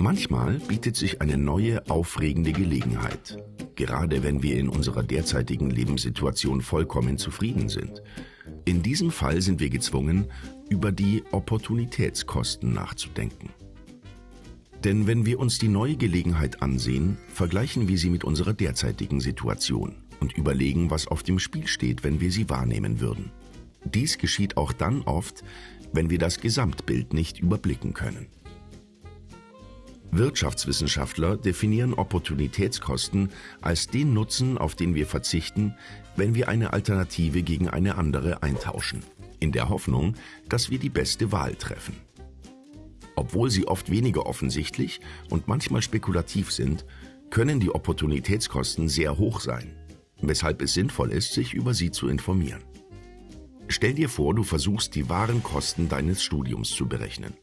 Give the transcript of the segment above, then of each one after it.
Manchmal bietet sich eine neue, aufregende Gelegenheit, gerade wenn wir in unserer derzeitigen Lebenssituation vollkommen zufrieden sind. In diesem Fall sind wir gezwungen, über die Opportunitätskosten nachzudenken. Denn wenn wir uns die neue Gelegenheit ansehen, vergleichen wir sie mit unserer derzeitigen Situation und überlegen, was auf dem Spiel steht, wenn wir sie wahrnehmen würden. Dies geschieht auch dann oft, wenn wir das Gesamtbild nicht überblicken können. Wirtschaftswissenschaftler definieren Opportunitätskosten als den Nutzen, auf den wir verzichten, wenn wir eine Alternative gegen eine andere eintauschen, in der Hoffnung, dass wir die beste Wahl treffen. Obwohl sie oft weniger offensichtlich und manchmal spekulativ sind, können die Opportunitätskosten sehr hoch sein, weshalb es sinnvoll ist, sich über sie zu informieren. Stell dir vor, du versuchst die wahren Kosten deines Studiums zu berechnen.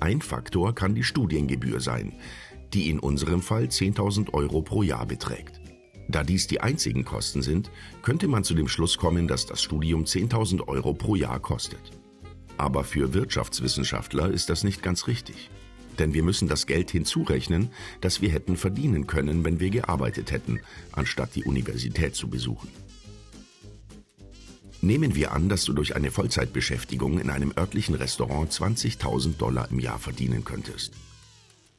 Ein Faktor kann die Studiengebühr sein, die in unserem Fall 10.000 Euro pro Jahr beträgt. Da dies die einzigen Kosten sind, könnte man zu dem Schluss kommen, dass das Studium 10.000 Euro pro Jahr kostet. Aber für Wirtschaftswissenschaftler ist das nicht ganz richtig. Denn wir müssen das Geld hinzurechnen, das wir hätten verdienen können, wenn wir gearbeitet hätten, anstatt die Universität zu besuchen. Nehmen wir an, dass du durch eine Vollzeitbeschäftigung in einem örtlichen Restaurant 20.000 Dollar im Jahr verdienen könntest.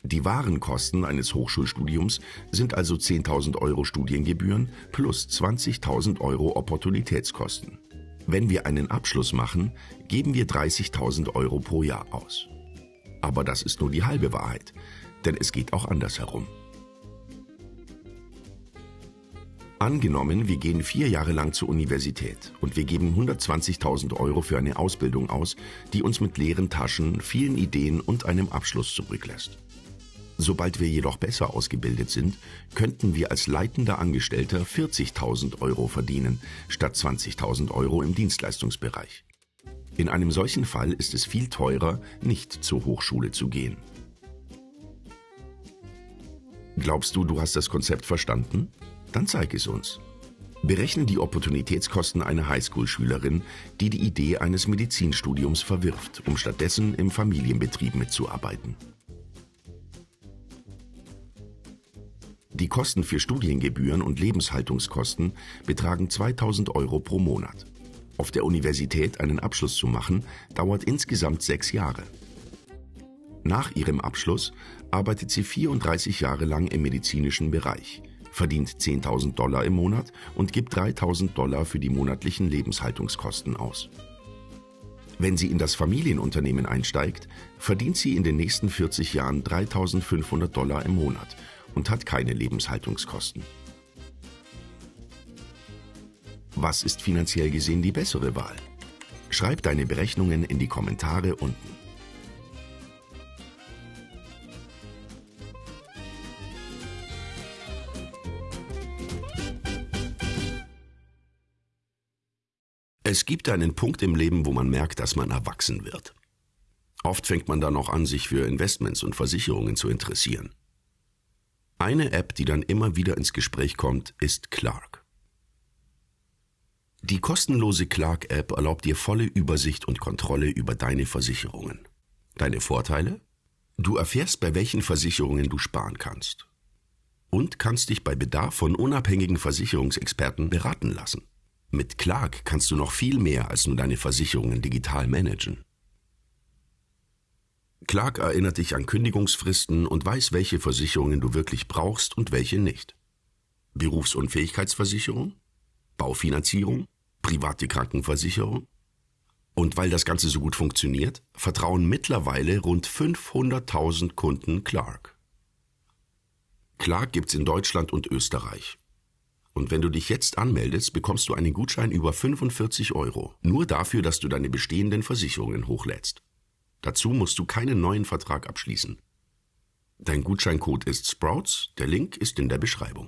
Die wahren Kosten eines Hochschulstudiums sind also 10.000 Euro Studiengebühren plus 20.000 Euro Opportunitätskosten. Wenn wir einen Abschluss machen, geben wir 30.000 Euro pro Jahr aus. Aber das ist nur die halbe Wahrheit, denn es geht auch andersherum. Angenommen, wir gehen vier Jahre lang zur Universität und wir geben 120.000 Euro für eine Ausbildung aus, die uns mit leeren Taschen, vielen Ideen und einem Abschluss zurücklässt. Sobald wir jedoch besser ausgebildet sind, könnten wir als leitender Angestellter 40.000 Euro verdienen, statt 20.000 Euro im Dienstleistungsbereich. In einem solchen Fall ist es viel teurer, nicht zur Hochschule zu gehen. Glaubst du, du hast das Konzept verstanden? Dann zeig es uns. Berechne die Opportunitätskosten einer Highschool-Schülerin, die die Idee eines Medizinstudiums verwirft, um stattdessen im Familienbetrieb mitzuarbeiten. Die Kosten für Studiengebühren und Lebenshaltungskosten betragen 2000 Euro pro Monat. Auf der Universität einen Abschluss zu machen, dauert insgesamt sechs Jahre. Nach ihrem Abschluss arbeitet sie 34 Jahre lang im medizinischen Bereich verdient 10.000 Dollar im Monat und gibt 3.000 Dollar für die monatlichen Lebenshaltungskosten aus. Wenn sie in das Familienunternehmen einsteigt, verdient sie in den nächsten 40 Jahren 3.500 Dollar im Monat und hat keine Lebenshaltungskosten. Was ist finanziell gesehen die bessere Wahl? Schreib deine Berechnungen in die Kommentare unten. Es gibt einen Punkt im Leben, wo man merkt, dass man erwachsen wird. Oft fängt man dann auch an, sich für Investments und Versicherungen zu interessieren. Eine App, die dann immer wieder ins Gespräch kommt, ist Clark. Die kostenlose Clark-App erlaubt dir volle Übersicht und Kontrolle über deine Versicherungen. Deine Vorteile? Du erfährst, bei welchen Versicherungen du sparen kannst. Und kannst dich bei Bedarf von unabhängigen Versicherungsexperten beraten lassen. Mit Clark kannst du noch viel mehr als nur deine Versicherungen digital managen. Clark erinnert dich an Kündigungsfristen und weiß, welche Versicherungen du wirklich brauchst und welche nicht. Berufsunfähigkeitsversicherung, Baufinanzierung, private Krankenversicherung. Und weil das Ganze so gut funktioniert, vertrauen mittlerweile rund 500.000 Kunden Clark. Clark gibt's in Deutschland und Österreich. Und wenn du dich jetzt anmeldest, bekommst du einen Gutschein über 45 Euro. Nur dafür, dass du deine bestehenden Versicherungen hochlädst. Dazu musst du keinen neuen Vertrag abschließen. Dein Gutscheincode ist Sprouts, der Link ist in der Beschreibung.